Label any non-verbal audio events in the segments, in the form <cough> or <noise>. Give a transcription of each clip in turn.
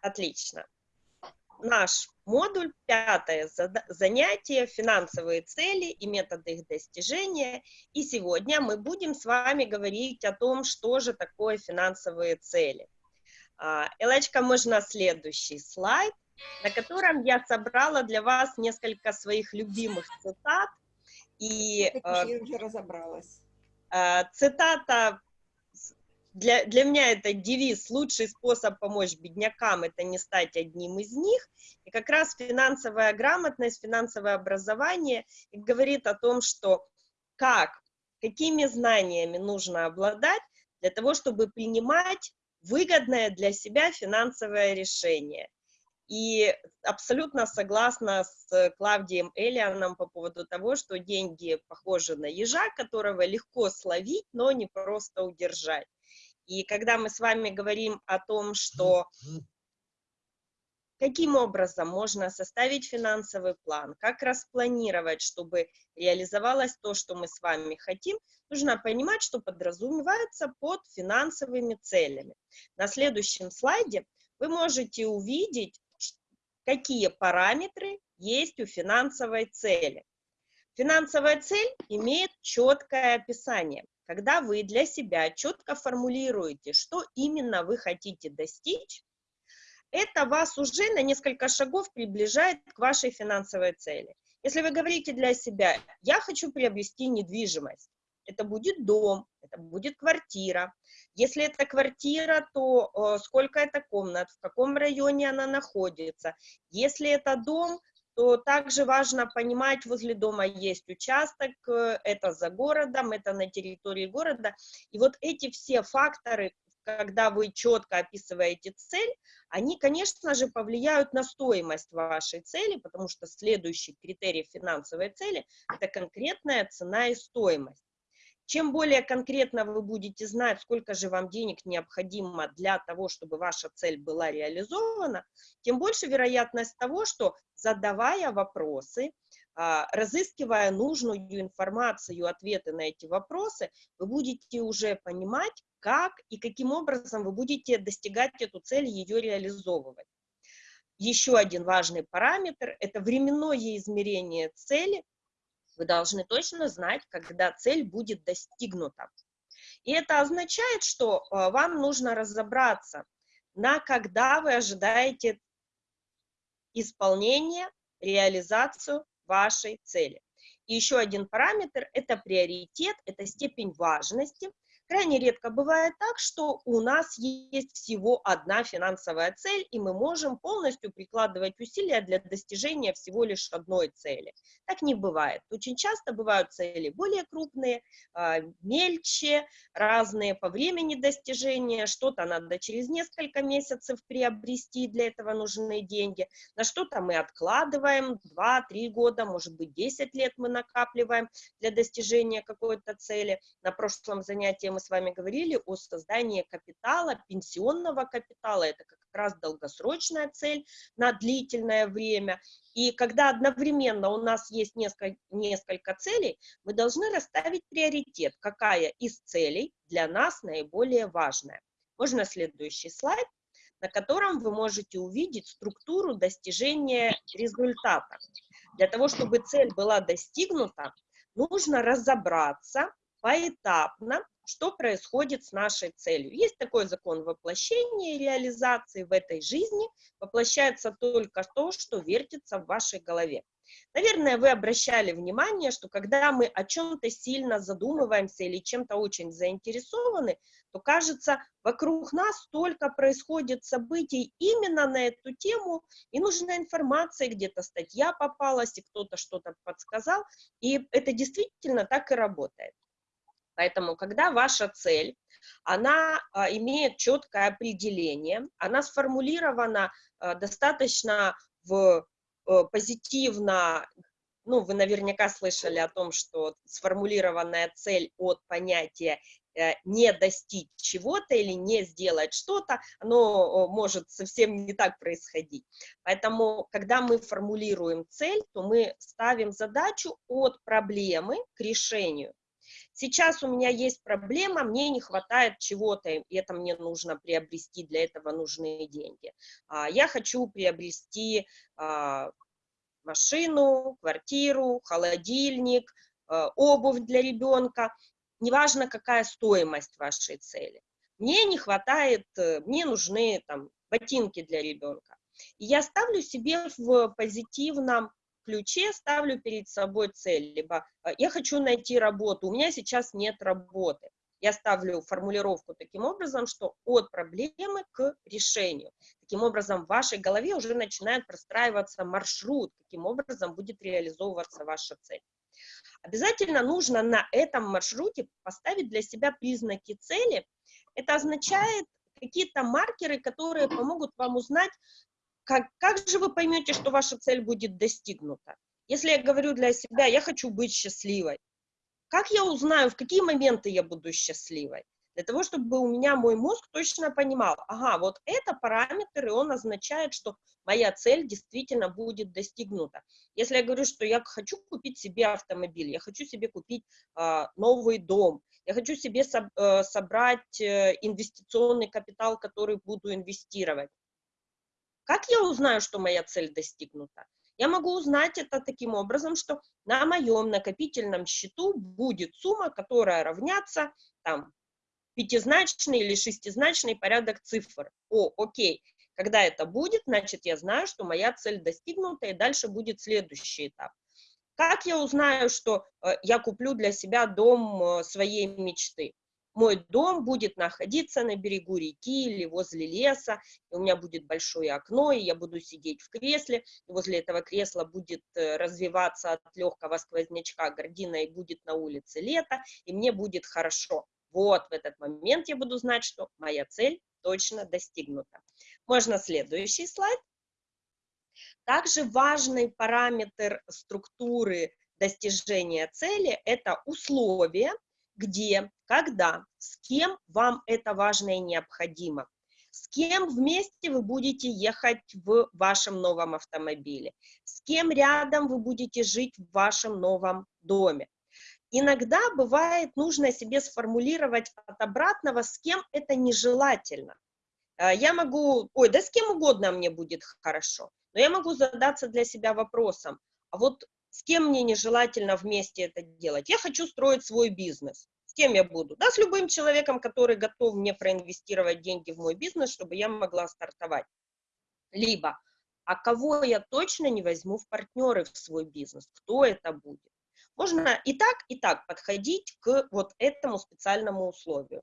Отлично. Наш модуль, пятое занятие, финансовые цели и методы их достижения. И сегодня мы будем с вами говорить о том, что же такое финансовые цели. А, Элочка, можно следующий слайд, на котором я собрала для вас несколько своих любимых цитат. И, я уже разобралась. А, цитата для, для меня это девиз «Лучший способ помочь беднякам – это не стать одним из них». И как раз финансовая грамотность, финансовое образование говорит о том, что как, какими знаниями нужно обладать для того, чтобы принимать выгодное для себя финансовое решение. И абсолютно согласна с Клавдием Элианом по поводу того, что деньги похожи на ежа, которого легко словить, но не просто удержать. И когда мы с вами говорим о том, что каким образом можно составить финансовый план, как распланировать, чтобы реализовалось то, что мы с вами хотим, нужно понимать, что подразумевается под финансовыми целями. На следующем слайде вы можете увидеть, какие параметры есть у финансовой цели. Финансовая цель имеет четкое описание – когда вы для себя четко формулируете, что именно вы хотите достичь, это вас уже на несколько шагов приближает к вашей финансовой цели. Если вы говорите для себя, я хочу приобрести недвижимость, это будет дом, это будет квартира. Если это квартира, то э, сколько это комнат, в каком районе она находится. Если это дом, то также важно понимать, возле дома есть участок, э, это за городом, это на территории города. И вот эти все факторы, когда вы четко описываете цель, они, конечно же, повлияют на стоимость вашей цели, потому что следующий критерий финансовой цели – это конкретная цена и стоимость. Чем более конкретно вы будете знать, сколько же вам денег необходимо для того, чтобы ваша цель была реализована, тем больше вероятность того, что задавая вопросы, а, разыскивая нужную информацию, ответы на эти вопросы, вы будете уже понимать, как и каким образом вы будете достигать эту цель, ее реализовывать. Еще один важный параметр – это временное измерение цели – вы должны точно знать, когда цель будет достигнута. И это означает, что э, вам нужно разобраться, на когда вы ожидаете исполнение, реализацию вашей цели. И еще один параметр – это приоритет, это степень важности – Крайне редко бывает так, что у нас есть всего одна финансовая цель, и мы можем полностью прикладывать усилия для достижения всего лишь одной цели. Так не бывает. Очень часто бывают цели более крупные, а, мельче, разные по времени достижения, что-то надо через несколько месяцев приобрести, для этого нужны деньги, на что-то мы откладываем 2-3 года, может быть 10 лет мы накапливаем для достижения какой-то цели. На прошлом занятии мы мы с вами говорили о создании капитала, пенсионного капитала, это как раз долгосрочная цель на длительное время. И когда одновременно у нас есть несколько, несколько целей, мы должны расставить приоритет, какая из целей для нас наиболее важная. Можно следующий слайд, на котором вы можете увидеть структуру достижения результата. Для того, чтобы цель была достигнута, нужно разобраться поэтапно, что происходит с нашей целью. Есть такой закон воплощения и реализации в этой жизни. Воплощается только то, что вертится в вашей голове. Наверное, вы обращали внимание, что когда мы о чем-то сильно задумываемся или чем-то очень заинтересованы, то кажется, вокруг нас столько происходит событий именно на эту тему, и нужна информация, где-то статья попалась, и кто-то что-то подсказал, и это действительно так и работает. Поэтому, когда ваша цель, она а, имеет четкое определение, она сформулирована а, достаточно в, а, позитивно, ну, вы наверняка слышали о том, что сформулированная цель от понятия э, не достичь чего-то или не сделать что-то, оно может совсем не так происходить. Поэтому, когда мы формулируем цель, то мы ставим задачу от проблемы к решению. Сейчас у меня есть проблема, мне не хватает чего-то, и это мне нужно приобрести, для этого нужны деньги. А, я хочу приобрести а, машину, квартиру, холодильник, а, обувь для ребенка, неважно, какая стоимость вашей цели. Мне не хватает, э, мне нужны там ботинки для ребенка. И я ставлю себе в позитивном ключе, ставлю перед собой цель, либо э, я хочу найти работу, у меня сейчас нет работы. Я ставлю формулировку таким образом, что от проблемы к решению. Таким образом, в вашей голове уже начинает простраиваться маршрут, каким образом будет реализовываться ваша цель. Обязательно нужно на этом маршруте поставить для себя признаки цели. Это означает какие-то маркеры, которые помогут вам узнать, как, как же вы поймете, что ваша цель будет достигнута? Если я говорю для себя, я хочу быть счастливой, как я узнаю, в какие моменты я буду счастливой? Для того, чтобы у меня мой мозг точно понимал, ага, вот это параметр, и он означает, что моя цель действительно будет достигнута. Если я говорю, что я хочу купить себе автомобиль, я хочу себе купить э, новый дом, я хочу себе со, э, собрать э, инвестиционный капитал, который буду инвестировать, как я узнаю, что моя цель достигнута? Я могу узнать это таким образом, что на моем накопительном счету будет сумма, которая равняется там, пятизначный или шестизначный порядок цифр. О, окей, когда это будет, значит, я знаю, что моя цель достигнута, и дальше будет следующий этап. Как я узнаю, что э, я куплю для себя дом э, своей мечты? Мой дом будет находиться на берегу реки или возле леса, и у меня будет большое окно, и я буду сидеть в кресле, и возле этого кресла будет э, развиваться от легкого сквознячка гордина, и будет на улице лето, и мне будет хорошо. Вот в этот момент я буду знать, что моя цель точно достигнута. Можно следующий слайд. Также важный параметр структуры достижения цели – это условия, где, когда, с кем вам это важно и необходимо. С кем вместе вы будете ехать в вашем новом автомобиле, с кем рядом вы будете жить в вашем новом доме. Иногда бывает нужно себе сформулировать от обратного, с кем это нежелательно. Э, я могу, ой, да с кем угодно мне будет хорошо, но я могу задаться для себя вопросом, а вот с кем мне нежелательно вместе это делать? Я хочу строить свой бизнес. С кем я буду? Да, с любым человеком, который готов мне проинвестировать деньги в мой бизнес, чтобы я могла стартовать. Либо, а кого я точно не возьму в партнеры в свой бизнес? Кто это будет? Можно и так, и так подходить к вот этому специальному условию.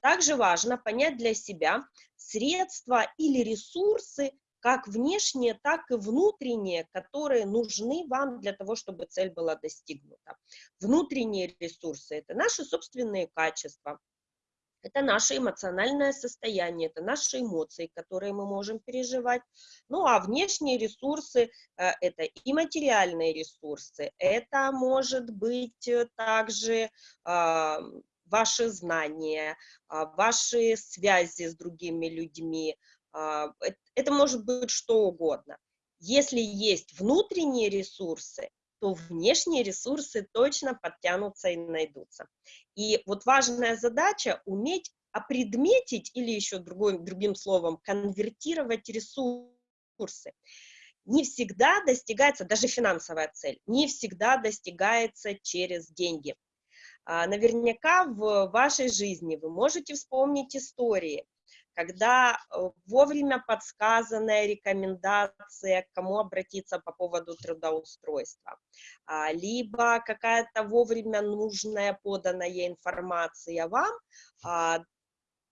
Также важно понять для себя средства или ресурсы, как внешние, так и внутренние, которые нужны вам для того, чтобы цель была достигнута. Внутренние ресурсы – это наши собственные качества, это наше эмоциональное состояние, это наши эмоции, которые мы можем переживать. Ну а внешние ресурсы э, – это и материальные ресурсы, это может быть э, также а, ваши знания, а, ваши связи с другими людьми, а, это может быть что угодно. Если есть внутренние ресурсы, то внешние ресурсы точно подтянутся и найдутся. И вот важная задача уметь опредметить или еще другой, другим словом конвертировать ресурсы. Не всегда достигается, даже финансовая цель, не всегда достигается через деньги. А, наверняка в вашей жизни вы можете вспомнить истории, когда э, вовремя подсказанная рекомендация, к кому обратиться по поводу трудоустройства, а, либо какая-то вовремя нужная поданная информация вам а,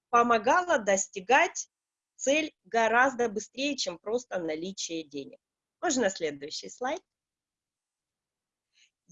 помогала достигать цель гораздо быстрее, чем просто наличие денег. Можно следующий слайд.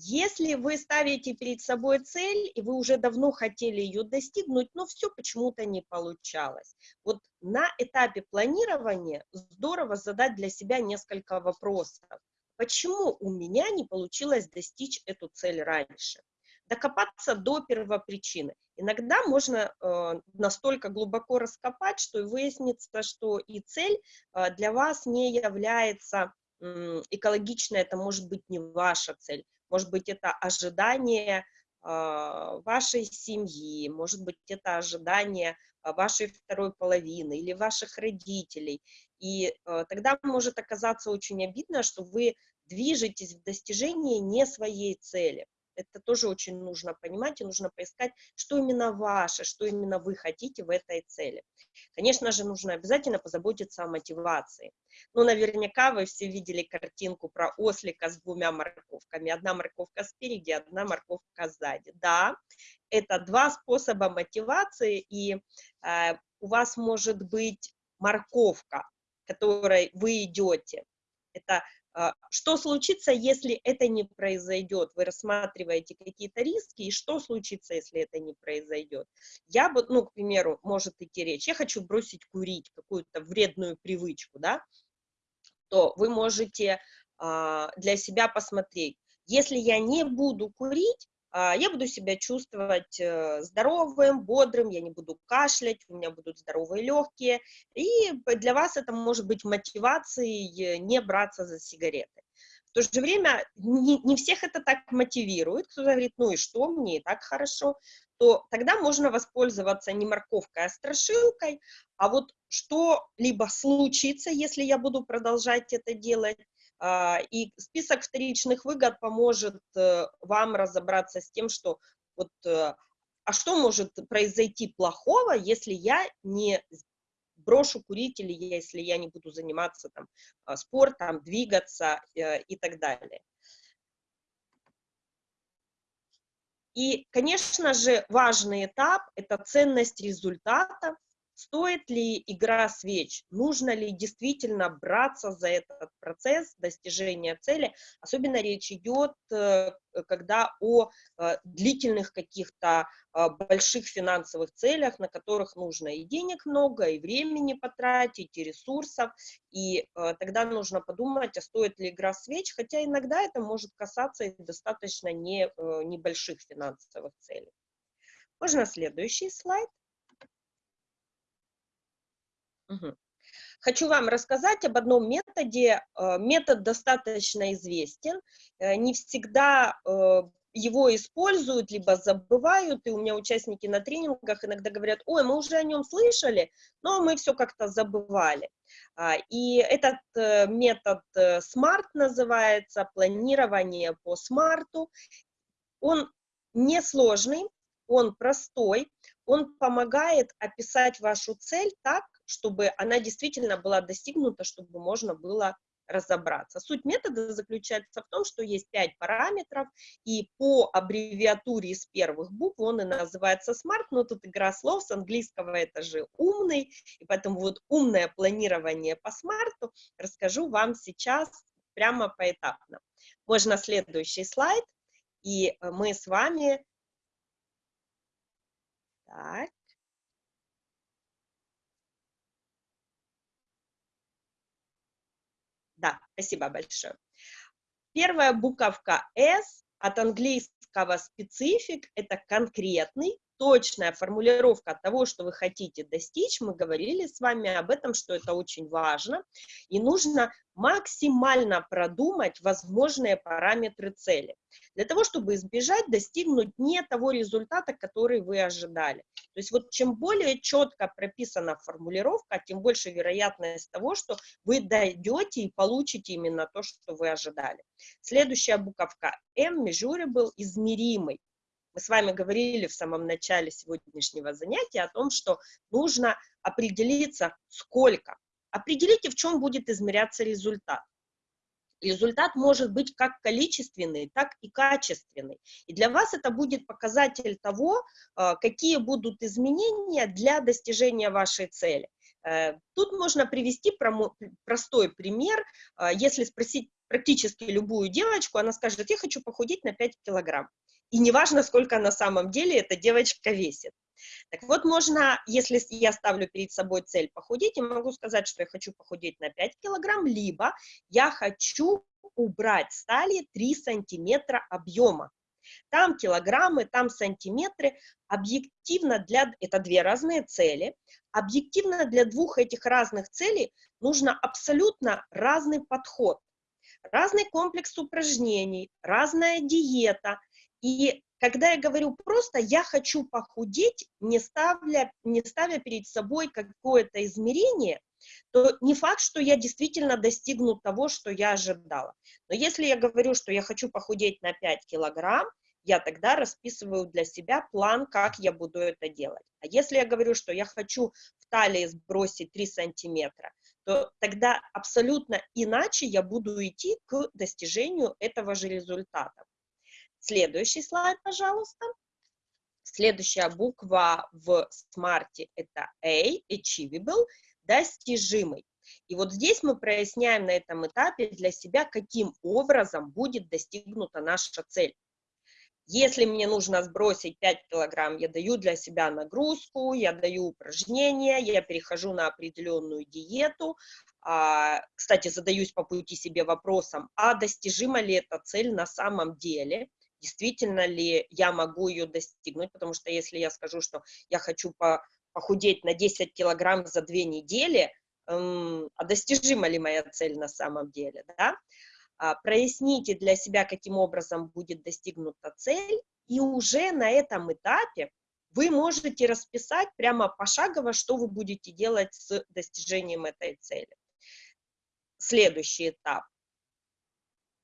Если вы ставите перед собой цель, и вы уже давно хотели ее достигнуть, но все почему-то не получалось. Вот на этапе планирования здорово задать для себя несколько вопросов. Почему у меня не получилось достичь эту цель раньше? Докопаться до первопричины. Иногда можно э, настолько глубоко раскопать, что и выяснится, что и цель э, для вас не является э, экологичной, это может быть не ваша цель может быть, это ожидание вашей семьи, может быть, это ожидание вашей второй половины или ваших родителей. И тогда может оказаться очень обидно, что вы движетесь в достижении не своей цели. Это тоже очень нужно понимать, и нужно поискать, что именно ваше, что именно вы хотите в этой цели. Конечно же, нужно обязательно позаботиться о мотивации. Ну, наверняка вы все видели картинку про ослика с двумя морковками. Одна морковка спереди, одна морковка сзади. Да, это два способа мотивации, и э, у вас может быть морковка, которой вы идете. Это что случится, если это не произойдет? Вы рассматриваете какие-то риски, и что случится, если это не произойдет? Я бы, ну, к примеру, может идти речь, я хочу бросить курить, какую-то вредную привычку, да, то вы можете а, для себя посмотреть, если я не буду курить, а, я буду себя чувствовать э, здоровым, бодрым, я не буду кашлять, у меня будут здоровые легкие, и для вас это может быть мотивацией не браться за сигареты. В то же время не, не всех это так мотивирует, кто-то говорит, ну и что, мне и так хорошо, то тогда можно воспользоваться не морковкой, а страшилкой, а вот что либо случится, если я буду продолжать это делать, а, и список вторичных выгод поможет э, вам разобраться с тем, что вот, э, а что может произойти плохого, если я не брошу курить или если я не буду заниматься там, а, спортом, двигаться э, и так далее. И, конечно же, важный этап – это ценность результата, Стоит ли игра свеч? Нужно ли действительно браться за этот процесс достижения цели? Особенно речь идет, э, когда о э, длительных каких-то э, больших финансовых целях, на которых нужно и денег много, и времени потратить, и ресурсов, и тогда нужно подумать, а стоит ли игра свеч, хотя иногда это может касаться и достаточно не, небольших финансовых целей. Можно следующий слайд. Угу. Хочу вам рассказать об одном методе. Э, метод достаточно известен. Э, не всегда э, его используют, либо забывают, и у меня участники на тренингах иногда говорят, ой, мы уже о нем слышали, но мы все как-то забывали. А, и этот метод SMART называется, планирование по смарту. Он несложный, он простой, он помогает описать вашу цель так, чтобы она действительно была достигнута, чтобы можно было разобраться. Суть метода заключается в том, что есть пять параметров, и по аббревиатуре из первых букв он и называется SMART, но тут игра слов, с английского это же умный, и поэтому вот умное планирование по SMART расскажу вам сейчас прямо поэтапно. Можно следующий слайд, и мы с вами... Так. Да, спасибо большое. Первая буковка S от английского специфик – это конкретный, точная формулировка того, что вы хотите достичь. Мы говорили с вами об этом, что это очень важно. И нужно максимально продумать возможные параметры цели. Для того, чтобы избежать, достигнуть не того результата, который вы ожидали. То есть вот чем более четко прописана формулировка, тем больше вероятность того, что вы дойдете и получите именно то, что вы ожидали. Следующая буковка M, measurable, измеримый. Мы с вами говорили в самом начале сегодняшнего занятия о том, что нужно определиться, сколько. Определите, в чем будет измеряться результат. Результат может быть как количественный, так и качественный. И для вас это будет показатель того, э, какие будут изменения для достижения вашей цели. Э, тут можно привести простой пример. Э, если спросить практически любую девочку, она скажет, я хочу похудеть на 5 килограмм и неважно, сколько на самом деле эта девочка весит. Так вот, можно, если я ставлю перед собой цель похудеть, я могу сказать, что я хочу похудеть на 5 килограмм, либо я хочу убрать с талии 3 сантиметра объема. Там килограммы, там сантиметры. Объективно для... Это две разные цели. Объективно для двух этих разных целей нужно абсолютно разный подход. Разный комплекс упражнений, разная диета – и когда я говорю просто «я хочу похудеть», не ставля, не ставя перед собой какое-то измерение, то не факт, что я действительно достигну того, что я ожидала. Но если я говорю, что я хочу похудеть на 5 килограмм, я тогда расписываю для себя план, как я буду это делать. А если я говорю, что я хочу в талии сбросить 3 сантиметра, то тогда абсолютно иначе я буду идти к достижению этого же результата. Следующий слайд, пожалуйста. Следующая буква в смарте это A, achievable, достижимый. И вот здесь мы проясняем на этом этапе для себя, каким образом будет достигнута наша цель. Если мне нужно сбросить 5 килограмм, я даю для себя нагрузку, я даю упражнения, я перехожу на определенную диету. А, кстати, задаюсь по пути себе вопросом, а достижима ли эта цель на самом деле? Действительно ли я могу ее достигнуть? Потому что если я скажу, что я хочу по, похудеть на 10 килограмм за две недели, эм, а достижима ли моя цель на самом деле? Да? А, проясните для себя, каким образом будет достигнута цель, и уже на этом этапе вы можете расписать прямо пошагово, что вы будете делать с достижением этой цели. Следующий этап.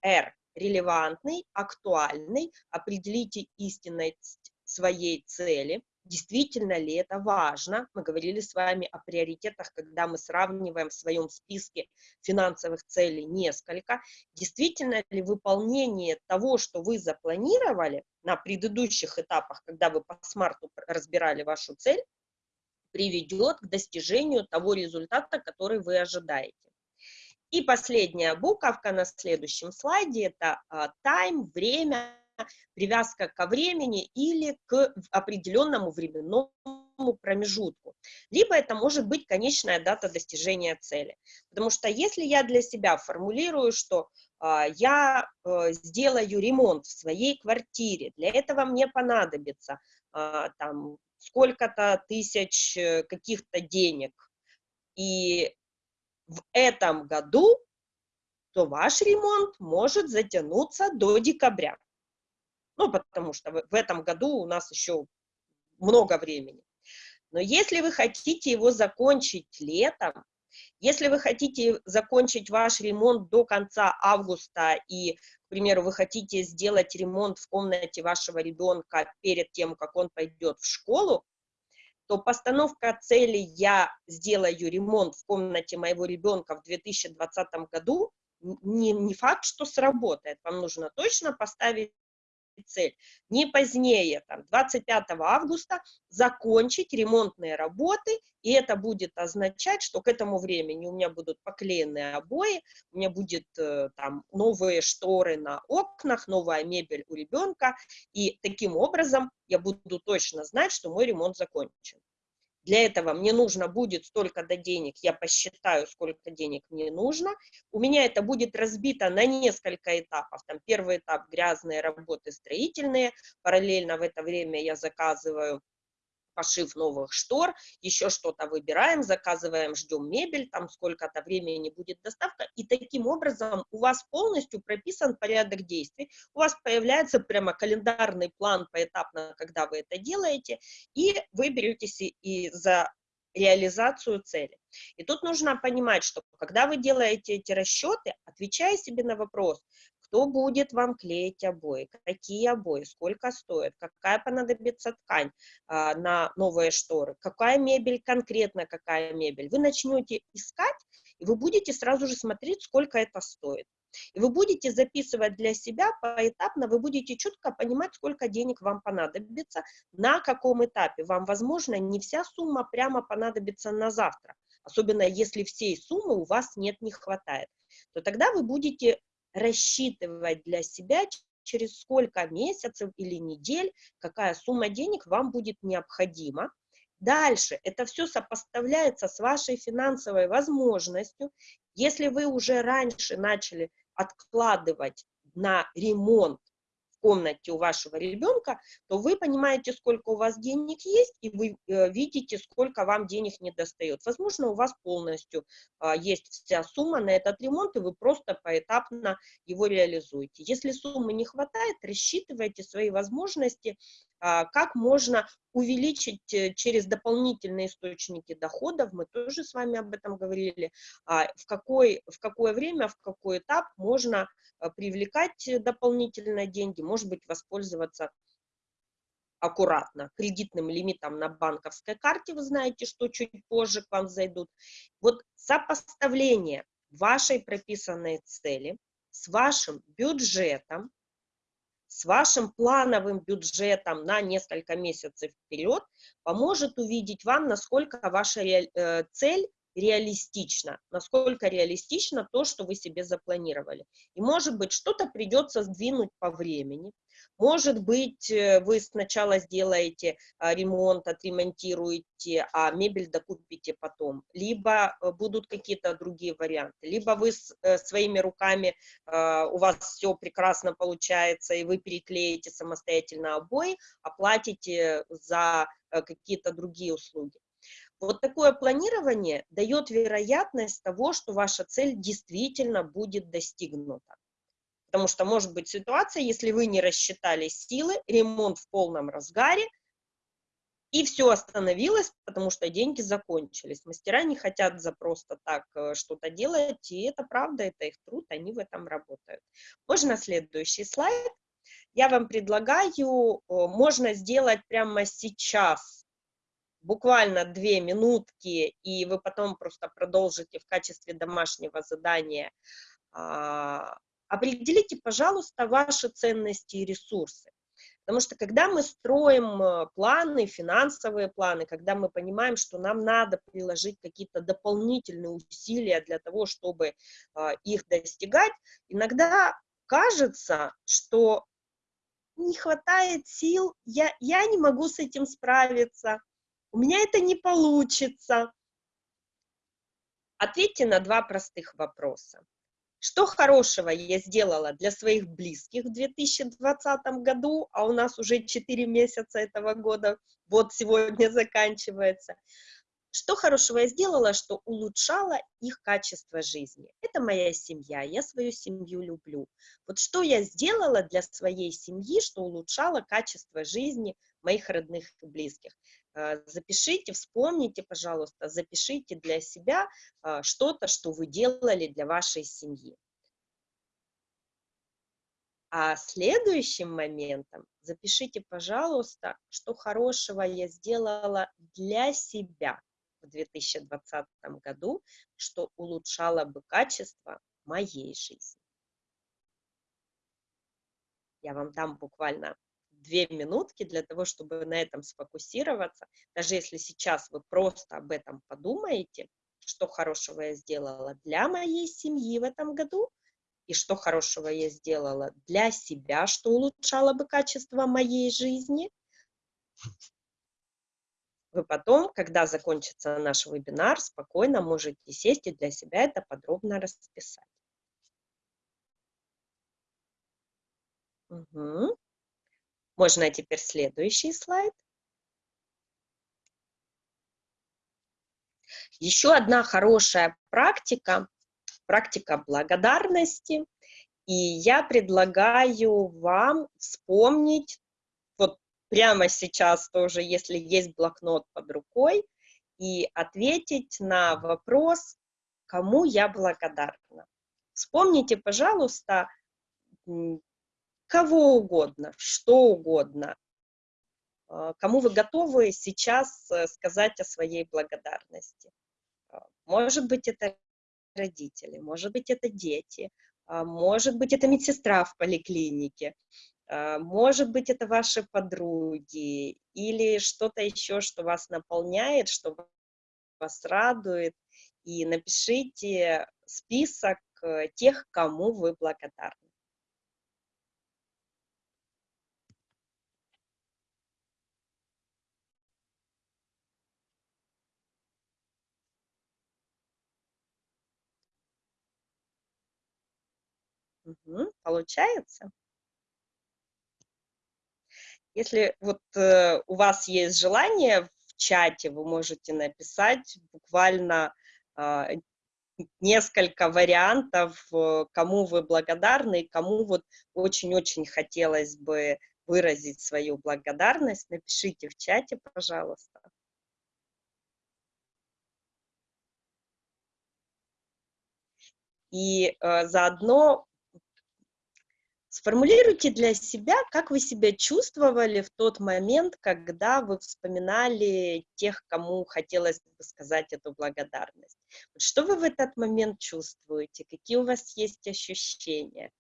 R. Релевантный, актуальный. Определите истинность своей цели действительно ли это важно. Мы говорили с вами о приоритетах, когда мы сравниваем в своем списке финансовых целей несколько. Действительно ли выполнение того, что вы запланировали на предыдущих этапах, когда вы по смарту разбирали вашу цель, приведет к достижению того результата, который вы ожидаете. И последняя буковка на следующем слайде – это а, time, время, привязка ко времени или к определенному временному промежутку. Либо это может быть конечная дата достижения цели. Потому что если я для себя формулирую, что э, я э, сделаю ремонт в своей квартире, для этого мне понадобится э, там сколько-то тысяч э, каких-то денег, и в этом году, то ваш ремонт может затянуться до декабря ну, потому что в этом году у нас еще много времени. Но если вы хотите его закончить летом, если вы хотите закончить ваш ремонт до конца августа и, к примеру, вы хотите сделать ремонт в комнате вашего ребенка перед тем, как он пойдет в школу, то постановка цели «я сделаю ремонт в комнате моего ребенка в 2020 году» не, не факт, что сработает. Вам нужно точно поставить цель не позднее там, 25 августа закончить ремонтные работы, и это будет означать, что к этому времени у меня будут поклеенные обои, у меня будет э, там новые шторы на окнах, новая мебель у ребенка, и таким образом я буду точно знать, что мой ремонт закончен. Для этого мне нужно будет столько-то денег, я посчитаю, сколько денег мне нужно. У меня это будет разбито на несколько этапов. Там первый этап – грязные работы строительные. Параллельно в это время я заказываю пошив новых штор, еще что-то выбираем, заказываем, ждем мебель, там сколько-то времени будет доставка, и таким образом у вас полностью прописан порядок действий, у вас появляется прямо календарный план поэтапно, когда вы это делаете, и вы беретесь и за реализацию цели. И тут нужно понимать, что когда вы делаете эти расчеты, отвечая себе на вопрос, кто будет вам клеить обои, какие обои, сколько стоят, какая понадобится ткань а, на новые шторы, какая мебель, конкретно какая мебель. Вы начнете искать, и вы будете сразу же смотреть, сколько это стоит. И вы будете записывать для себя поэтапно, вы будете четко понимать, сколько денег вам понадобится, на каком этапе. Вам, возможно, не вся сумма прямо понадобится на завтра, особенно если всей суммы у вас нет, не хватает. То тогда вы будете рассчитывать для себя, через сколько месяцев или недель, какая сумма денег вам будет необходима. Дальше это все сопоставляется с вашей финансовой возможностью. Если вы уже раньше начали откладывать на ремонт комнате у вашего ребенка, то вы понимаете, сколько у вас денег есть, и вы э, видите, сколько вам денег не достает. Возможно, у вас полностью э, есть вся сумма на этот ремонт, и вы просто поэтапно его реализуете. Если суммы не хватает, рассчитывайте свои возможности, а, как можно увеличить э, через дополнительные источники доходов, мы тоже с вами об этом говорили, а, в, какой, в какое время, в какой этап можно э, привлекать дополнительные деньги, может быть, воспользоваться аккуратно кредитным лимитом на банковской карте, вы знаете, что чуть позже к вам зайдут. Вот сопоставление вашей прописанной цели с вашим бюджетом, с вашим плановым бюджетом на несколько месяцев вперед поможет увидеть вам, насколько ваша э, цель реалистична, насколько реалистично то, что вы себе запланировали. И, может быть, что-то придется сдвинуть по времени, может быть, э, вы сначала сделаете а, ремонт, отремонтируете, а мебель докупите потом. Либо э, будут какие-то другие варианты. Либо вы э, своими руками, а, у вас все прекрасно получается, и вы переклеите самостоятельно обои, оплатите за какие-то другие услуги. Вот такое планирование дает вероятность того, что ваша цель действительно будет достигнута. Потому что может быть ситуация, если вы не рассчитали силы, ремонт в полном разгаре, и все остановилось, потому что деньги закончились. Мастера не хотят за просто так э, что-то делать, и это правда, это их труд, они в этом работают. Можно следующий слайд. Я вам предлагаю, можно сделать прямо сейчас, буквально две минутки, и вы потом просто продолжите в качестве домашнего задания а, определите, пожалуйста, ваши ценности и ресурсы. Потому что когда мы строим э, планы, финансовые планы, когда мы понимаем, что нам надо приложить какие-то дополнительные усилия для того, чтобы а, их достигать, иногда кажется, что не хватает сил, я, я не могу с этим справиться, у меня это не получится. Ответьте на два простых вопроса. Что хорошего я сделала для своих близких в 2020 году, а у нас уже 4 месяца этого года, вот сегодня <laughs> заканчивается. Что хорошего я сделала, что улучшала их качество жизни? Это моя семья, я свою семью люблю. Вот что я сделала для своей семьи, что улучшало качество жизни моих родных и близких? Э, запишите, вспомните, пожалуйста, запишите для себя э, что-то, что вы делали для вашей семьи. А следующим моментом запишите, пожалуйста, что хорошего я сделала для себя в 2020 году, что улучшало бы качество моей жизни. Я вам дам буквально две минутки для того, чтобы на этом сфокусироваться. Даже если сейчас вы просто об этом подумаете, что хорошего я сделала для моей семьи в этом году, и что хорошего я сделала для себя, что улучшало бы качество моей жизни. Вы потом, когда закончится наш вебинар, спокойно можете сесть и для себя это подробно расписать. Угу. Можно теперь следующий слайд. Еще одна хорошая практика, практика благодарности. И я предлагаю вам вспомнить, вот прямо сейчас тоже, если есть блокнот под рукой, и ответить на вопрос, кому я благодарна. Вспомните, пожалуйста, кого угодно, что угодно, а, кому вы готовы сейчас э, сказать о своей благодарности. А, может быть, это родители, может быть, это дети, а, может быть, это медсестра в поликлинике, может быть, это ваши подруги или что-то еще, что вас наполняет, что вас радует. И напишите список э, тех, кому вы благодарны. Угу, получается? Если вот э, у вас есть желание в чате, вы можете написать буквально э, несколько вариантов, э, кому вы благодарны, кому вот очень-очень хотелось бы выразить свою благодарность. Напишите в чате, пожалуйста. И э, заодно Сформулируйте для себя, как вы себя чувствовали в тот момент, когда вы вспоминали тех, кому хотелось бы сказать эту благодарность. Что вы в этот момент чувствуете, какие у вас есть ощущения.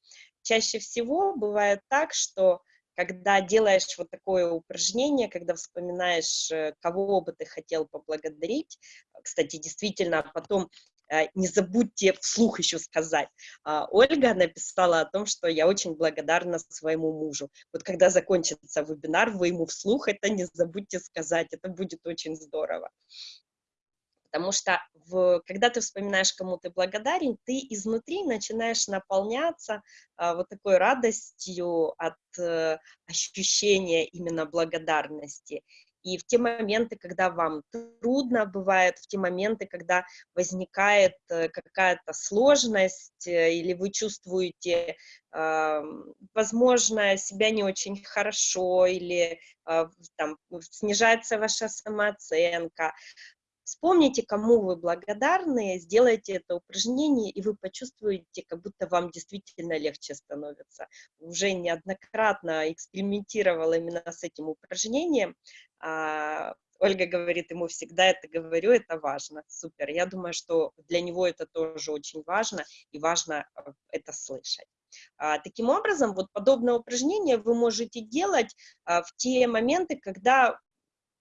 Чаще всего бывает так, что когда делаешь вот такое упражнение, когда вспоминаешь, э, кого бы ты хотел поблагодарить, кстати, действительно, потом Э, не забудьте вслух еще сказать. А, Ольга написала о том, что я очень благодарна своему мужу. Вот когда закончится вебинар, вы ему вслух это не забудьте сказать, это будет очень здорово. Потому что в, когда ты вспоминаешь, кому ты благодарен, ты изнутри начинаешь наполняться а, вот такой радостью от а, ощущения именно благодарности. И в те моменты, когда вам трудно бывает, в те моменты, когда возникает э, какая-то сложность, э, или вы чувствуете, возможно, себя не очень хорошо, или а, там, снижается ваша самооценка, Вспомните, кому вы благодарны, сделайте это упражнение, и вы почувствуете, как будто вам действительно легче становится. Уже неоднократно экспериментировала именно с этим упражнением. А, Ольга говорит, ему всегда это говорю, это важно. Супер. Я думаю, что для него это тоже очень важно, и важно э, это слышать. А, таким образом, вот подобное упражнение вы можете делать а, в те моменты, когда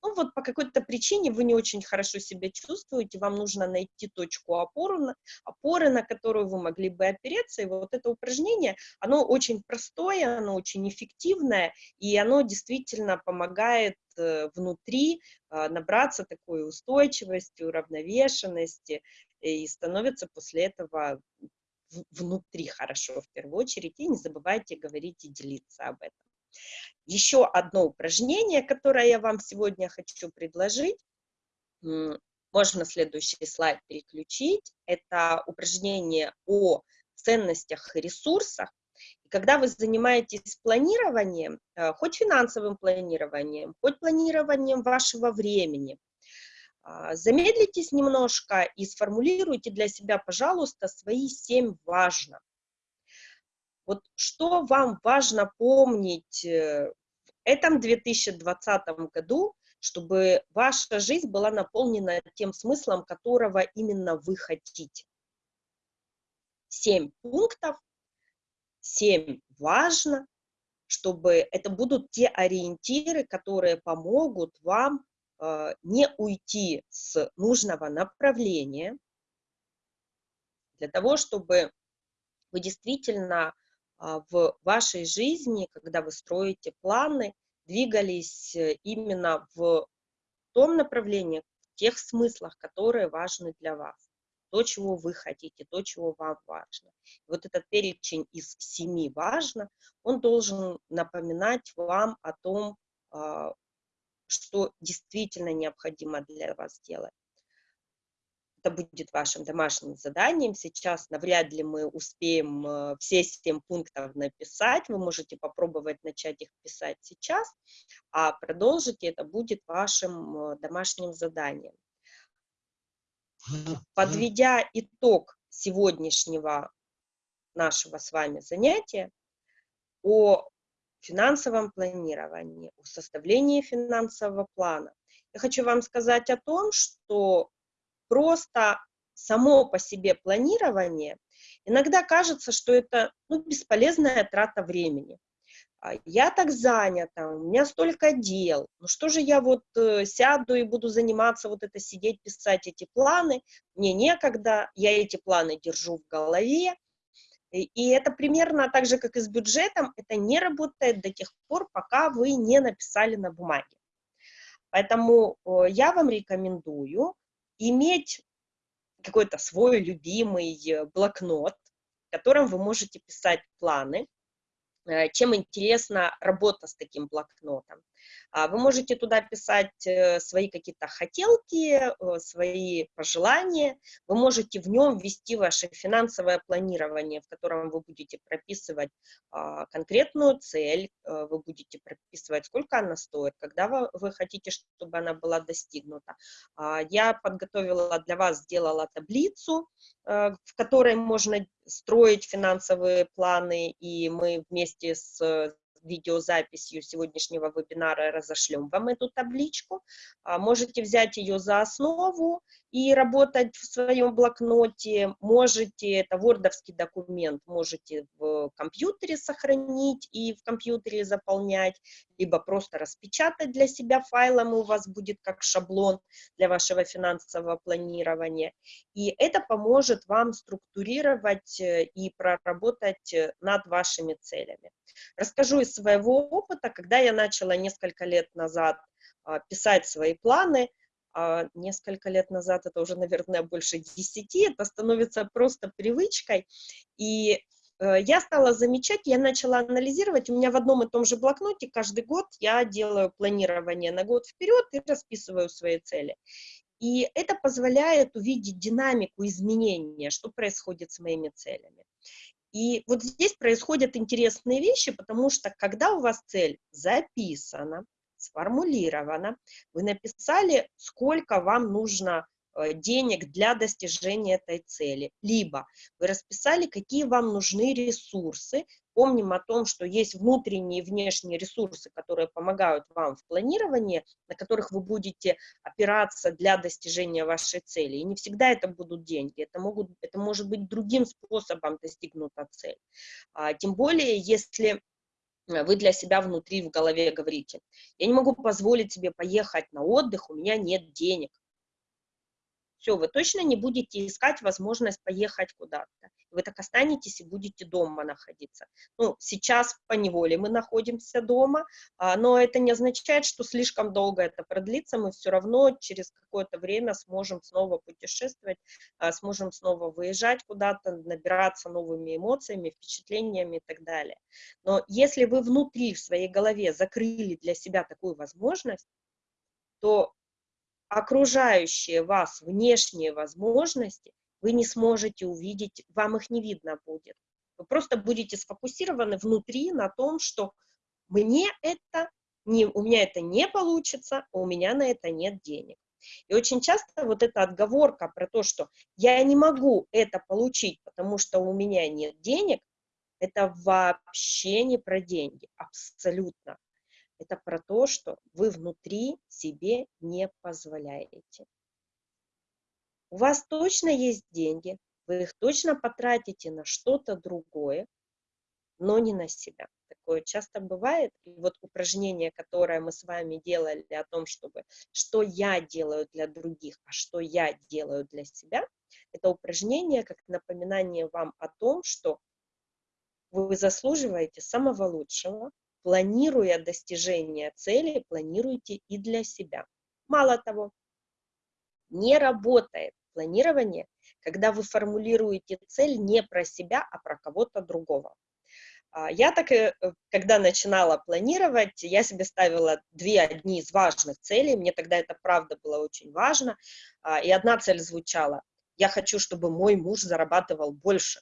ну вот по какой-то причине вы не очень хорошо себя чувствуете, вам нужно найти точку опоры, опоры, на которую вы могли бы опереться, и вот это упражнение, оно очень простое, оно очень эффективное, и оно действительно помогает э, внутри а, набраться такой устойчивости, уравновешенности, и становится после этого внутри хорошо в первую очередь, и не забывайте говорить и делиться об этом. Еще одно упражнение, которое я вам сегодня хочу предложить, можно следующий слайд переключить, это упражнение о ценностях и ресурсах. И когда вы занимаетесь планированием, э, хоть финансовым планированием, хоть планированием вашего времени, а, замедлитесь немножко и сформулируйте для себя, пожалуйста, свои семь важно. Вот что вам важно помнить э, в этом 2020 году, чтобы ваша жизнь была наполнена тем смыслом, которого именно вы хотите. Семь пунктов, семь важно, чтобы это будут те ориентиры, которые помогут вам э, не уйти с нужного направления, для того, чтобы вы действительно в вашей жизни, когда вы строите планы, двигались э, именно в том направлении, в тех смыслах, которые важны для вас. То, чего вы хотите, то, чего вам важно. вот этот перечень из семи важно, он должен напоминать вам о том, а, что действительно необходимо для вас делать это будет вашим домашним заданием. Сейчас навряд ли мы успеем э, все семь пунктов написать. Вы можете попробовать начать их писать сейчас, а продолжить это будет вашим э, домашним заданием. Подведя итог сегодняшнего нашего с вами занятия о финансовом планировании, о составлении финансового плана, я хочу вам сказать о том, что просто само по себе планирование, иногда кажется, что это ну, бесполезная трата времени. А, я так занята, у меня столько дел, ну что же я вот э, сяду и буду заниматься, вот это сидеть, писать эти планы, мне некогда, я эти планы держу в голове, и, и это примерно так же, как и с бюджетом, это не работает до тех пор, пока вы не написали на бумаге. Поэтому я вам рекомендую иметь какой-то свой любимый э, блокнот, в котором вы можете писать планы, Э, чем интересна работа с таким блокнотом. А, вы можете туда писать э, свои какие-то хотелки, э, свои пожелания, вы можете в нем ввести ваше финансовое планирование, в котором вы будете прописывать а, конкретную цель, вы будете прописывать, сколько она стоит, когда вы хотите, чтобы она была достигнута. А, я подготовила для вас, сделала таблицу, в которой можно строить финансовые планы, и мы вместе с видеозаписью сегодняшнего вебинара разошлем вам эту табличку. А, можете взять ее за основу и работать в своем блокноте. Можете, это вордовский документ, можете в компьютере сохранить и в компьютере заполнять, либо просто распечатать для себя файлом, и у вас будет как шаблон для вашего финансового планирования. И это поможет вам структурировать э, и проработать э, над вашими целями. Расскажу из своего опыта, когда я начала несколько лет назад а, писать свои планы, несколько лет назад, это уже, наверное, больше десяти, это становится просто привычкой, и э, я стала замечать, я начала анализировать, у меня в одном и том же блокноте каждый год я делаю планирование на год вперед и расписываю свои цели. И это позволяет увидеть динамику изменения, что происходит с моими целями. И вот здесь происходят интересные вещи, потому что когда у вас цель записана, сформулирована, вы написали, сколько вам нужно э, денег для достижения этой цели. Либо вы расписали, какие вам нужны ресурсы. Помним о том, что есть внутренние и внешние ресурсы, которые помогают вам в планировании, на которых вы будете опираться для достижения вашей цели. И не всегда это будут деньги, это, могут, это может быть другим способом достигнута цель. А, тем более, если вы для себя внутри в голове говорите, я не могу позволить себе поехать на отдых, у меня нет денег. Все, вы точно не будете искать возможность поехать куда-то. Вы так останетесь и будете дома находиться. Ну, сейчас по неволе мы находимся дома, а, но это не означает, что слишком долго это продлится. Мы все равно через какое-то время сможем снова путешествовать, а, сможем снова выезжать куда-то, набираться новыми эмоциями, впечатлениями и так далее. Но если вы внутри в своей голове закрыли для себя такую возможность, то окружающие вас внешние возможности вы не сможете увидеть, вам их не видно будет. Вы просто будете сфокусированы внутри на том, что мне это, не, у меня это не получится, у меня на это нет денег. И очень часто вот эта отговорка про то, что я не могу это получить, потому что у меня нет денег, это вообще не про деньги, абсолютно это про то, что вы внутри себе не позволяете. У вас точно есть деньги, вы их точно потратите на что-то другое, но не на себя. Такое часто бывает. И вот упражнение, которое мы с вами делали о том, чтобы что я делаю для других, а что я делаю для себя, это упражнение как напоминание вам о том, что вы заслуживаете самого лучшего, планируя достижение цели, планируйте и для себя. Мало того, не работает планирование, когда вы формулируете цель не про себя, а про кого-то другого. А, я так, э, когда начинала планировать, я себе ставила две одни из важных целей, мне тогда это правда было очень важно, а, и одна цель звучала, я хочу, чтобы мой муж зарабатывал больше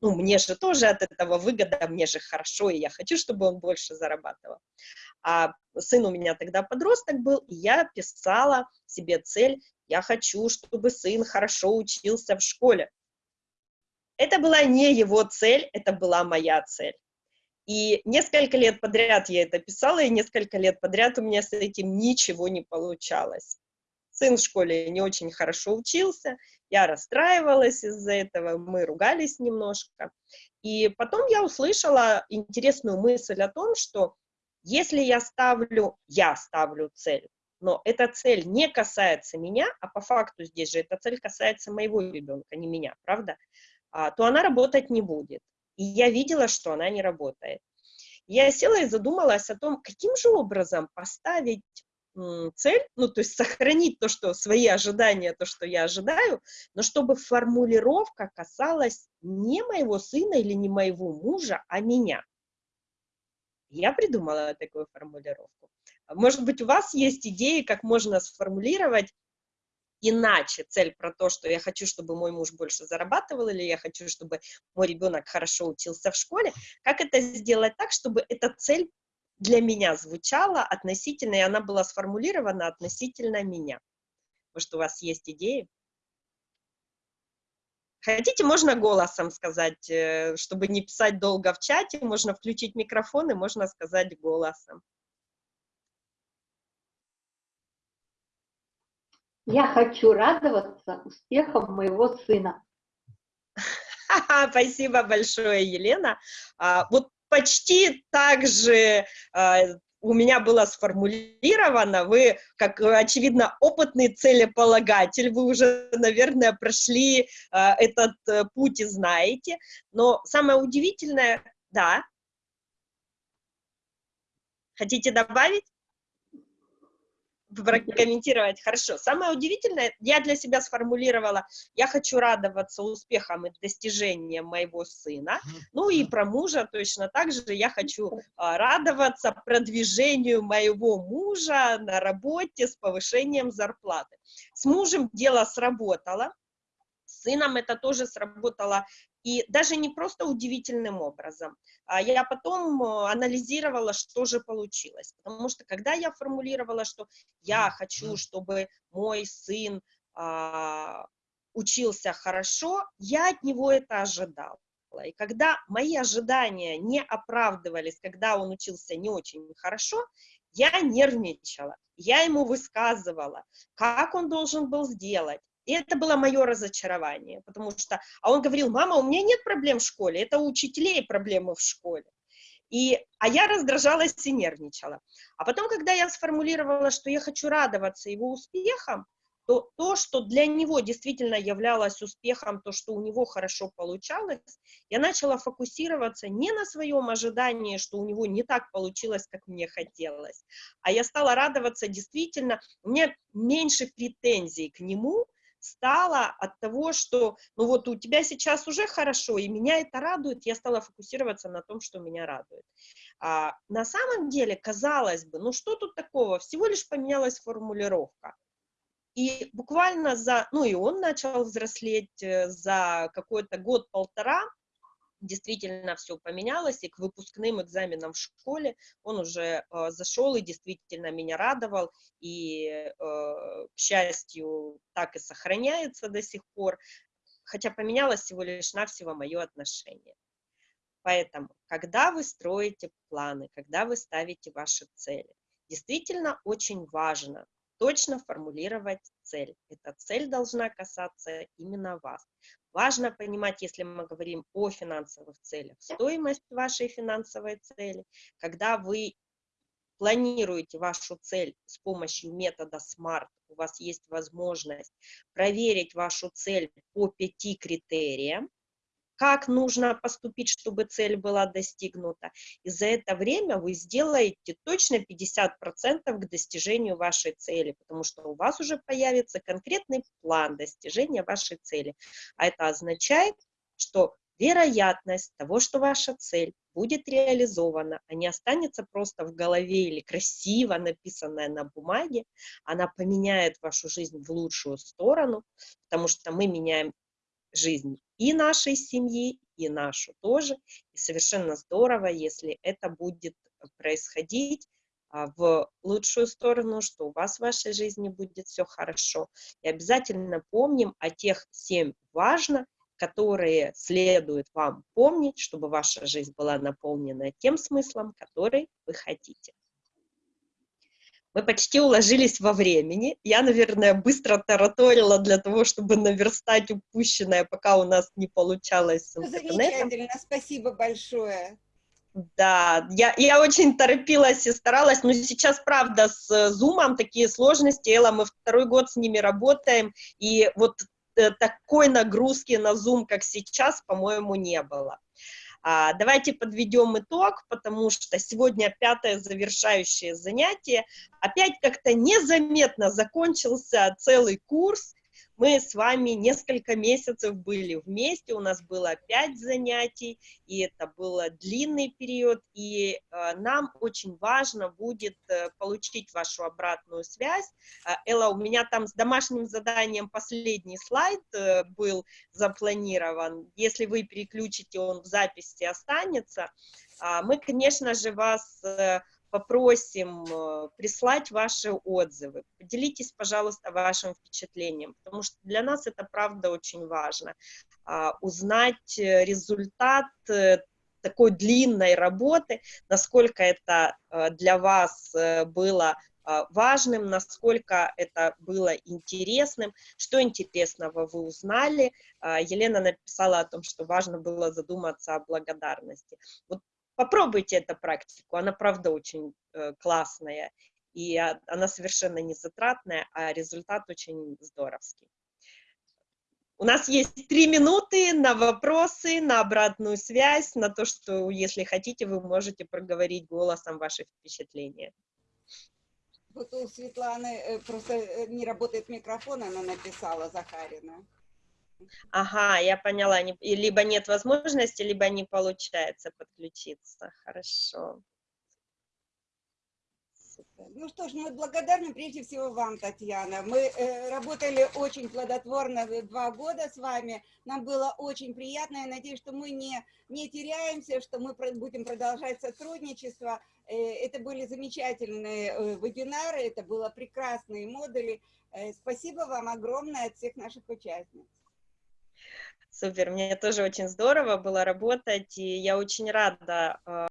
ну, мне же тоже от этого выгода, мне же хорошо, и я хочу, чтобы он больше зарабатывал. А сын у меня тогда подросток был, и я писала себе цель, я хочу, чтобы сын хорошо учился в школе. Это была не его цель, это была моя цель. И несколько лет подряд я это писала, и несколько лет подряд у меня с этим ничего не получалось. Сын в школе не очень хорошо учился, я расстраивалась из-за этого, мы ругались немножко. И потом я услышала интересную мысль о том, что если я ставлю, я ставлю цель, но эта цель не касается меня, а по факту здесь же эта цель касается моего ребенка, не меня, правда, а, то она работать не будет. И я видела, что она не работает. Я села и задумалась о том, каким же образом поставить цель, ну, то есть сохранить то, что свои ожидания, то, что я ожидаю, но чтобы формулировка касалась не моего сына или не моего мужа, а меня. Я придумала такую формулировку. Может быть, у вас есть идеи, как можно сформулировать иначе цель про то, что я хочу, чтобы мой муж больше зарабатывал, или я хочу, чтобы мой ребенок хорошо учился в школе, как это сделать так, чтобы эта цель для меня звучала относительно, и она была сформулирована относительно меня. Может, у вас есть идеи? Хотите, можно голосом сказать, э, чтобы не писать долго в чате, можно включить микрофон и можно сказать голосом. Я хочу радоваться успехам моего сына. <laughs> Спасибо большое, Елена. А, вот почти так же а, у меня было сформулировано, вы, как, очевидно, опытный целеполагатель, вы уже, наверное, прошли э, этот э, путь и знаете, но самое удивительное, да, хотите добавить? Прокомментировать. Хорошо. Самое удивительное, я для себя сформулировала, я хочу радоваться успехам и достижениям моего сына, ну и про мужа точно так же я хочу а, радоваться продвижению моего мужа на работе с повышением зарплаты. С мужем дело сработало, с сыном это тоже сработало и даже не просто удивительным образом. А я потом э, анализировала, что же получилось. Потому что когда я формулировала, что я хочу, чтобы мой сын а, учился хорошо, я от него это ожидала. И когда мои ожидания не оправдывались, когда он учился не очень хорошо, я нервничала, я ему высказывала, как он должен был сделать, и это было мое разочарование, потому что, а он говорил, мама, у меня нет проблем в школе, это у учителей проблемы в школе. И, а я раздражалась и нервничала. А потом, когда я сформулировала, что я хочу радоваться его успехам, то то, что для него действительно являлось успехом, то, что у него хорошо получалось, я начала фокусироваться не на своем ожидании, что у него не так получилось, как мне хотелось, а я стала радоваться действительно, у меня меньше претензий к нему, стала от того, что, ну вот у тебя сейчас уже хорошо, и меня это радует, я стала фокусироваться на том, что меня радует. А, на самом деле, казалось бы, ну что тут такого, всего лишь поменялась формулировка. И буквально за, ну и он начал взрослеть э, за какой-то год-полтора, действительно все поменялось, и к выпускным экзаменам в школе он уже э, зашел и действительно меня радовал, и, э, к счастью, так и сохраняется до сих пор, хотя поменялось всего лишь навсего мое отношение. Поэтому, когда вы строите планы, когда вы ставите ваши цели, действительно очень важно точно формулировать цель. Эта цель должна касаться именно вас. Важно понимать, если мы говорим о финансовых целях, стоимость вашей финансовой цели, когда вы планируете вашу цель с помощью метода SMART, у вас есть возможность проверить вашу цель по пяти критериям, как нужно поступить, чтобы цель была достигнута. И за это время вы сделаете точно 50% к достижению вашей цели, потому что у вас уже появится конкретный план достижения вашей цели. А это означает, что вероятность того, что ваша цель будет реализована, а не останется просто в голове или красиво написанная на бумаге, она поменяет вашу жизнь в лучшую сторону, потому что мы меняем жизнь и нашей семьи, и нашу тоже. И совершенно здорово, если это будет происходить а, в лучшую сторону, что у вас в вашей жизни будет все хорошо. И обязательно помним о тех семь важно, которые следует вам помнить, чтобы ваша жизнь была наполнена тем смыслом, который вы хотите. Мы почти уложились во времени. Я, наверное, быстро тараторила для того, чтобы наверстать упущенное, пока у нас не получалось с интернетом. Замечательно, спасибо большое. Да, я, я очень торопилась и старалась, но сейчас, правда, с Zoom такие сложности, Элла, мы второй год с ними работаем, и вот э, такой нагрузки на Zoom, как сейчас, по-моему, не было. А, давайте подведем итог, потому что сегодня пятое завершающее занятие. Опять как-то незаметно закончился целый курс. Мы с вами несколько месяцев были вместе, у нас было пять занятий, и это был длинный период, и э, нам очень важно будет э, получить вашу обратную связь. Э, Элла, у меня там с домашним заданием последний слайд был запланирован. Если вы переключите, он в записи останется. Э, мы, конечно же, вас... Попросим э, прислать ваши отзывы. Поделитесь, пожалуйста, вашим впечатлением, потому что для нас это правда очень важно. А, узнать э, результат э, такой длинной работы, насколько это для вас было важным, насколько это было интересным, что интересного вы узнали. Елена написала о том, что важно было задуматься о благодарности. Вот попробуйте эту практику, она правда очень э, классная, и она совершенно не затратная, а результат очень здоровский. У нас есть три минуты на вопросы, на обратную связь, на то, что, если хотите, вы можете проговорить голосом ваши впечатления. Вот у Светланы э, просто э, не работает микрофон, она написала Захарина. Ага, я поняла. Либо нет возможности, либо не получается подключиться. Хорошо. Ну что ж, мы благодарны прежде всего вам, Татьяна. Мы э, работали очень плодотворно два года с вами. Нам было очень приятно. Я надеюсь, что мы не, не теряемся, что мы будем продолжать сотрудничество. Э, это были замечательные э, вебинары, это были прекрасные модули. Э, спасибо вам огромное от всех наших участниц. Супер, мне тоже очень здорово было работать, и я очень рада